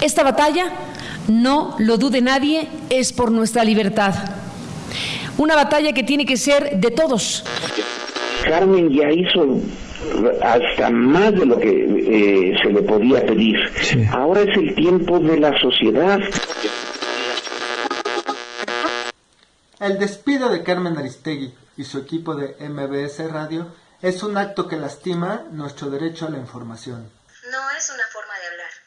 Esta batalla, no lo dude nadie, es por nuestra libertad. Una batalla que tiene que ser de todos. Carmen ya hizo hasta más de lo que eh, se le podía pedir. Ahora es el tiempo de la sociedad. El despido de Carmen Aristegui y su equipo de MBS Radio es un acto que lastima nuestro derecho a la información. No es una forma de hablar.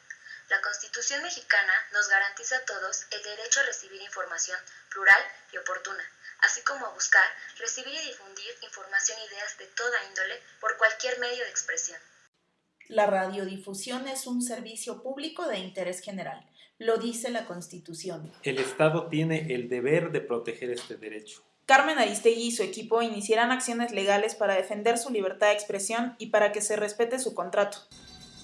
La Constitución mexicana nos garantiza a todos el derecho a recibir información plural y oportuna así como a buscar, recibir y difundir información e ideas de toda índole por cualquier medio de expresión. La radiodifusión es un servicio público de interés general, lo dice la Constitución. El Estado tiene el deber de proteger este derecho. Carmen Aristegui y su equipo iniciarán acciones legales para defender su libertad de expresión y para que se respete su contrato.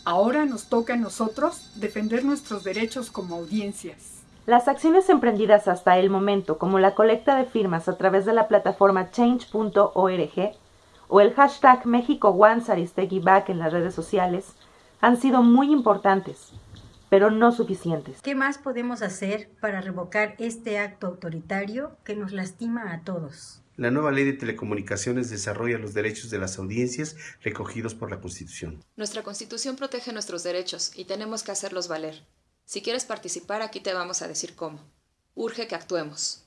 Ahora nos toca a nosotros defender nuestros derechos como audiencias. Las acciones emprendidas hasta el momento, como la colecta de firmas a través de la plataforma change.org o el hashtag México Back en las redes sociales, han sido muy importantes, pero no suficientes. ¿Qué más podemos hacer para revocar este acto autoritario que nos lastima a todos? La nueva ley de telecomunicaciones desarrolla los derechos de las audiencias recogidos por la Constitución. Nuestra Constitución protege nuestros derechos y tenemos que hacerlos valer. Si quieres participar, aquí te vamos a decir cómo. Urge que actuemos.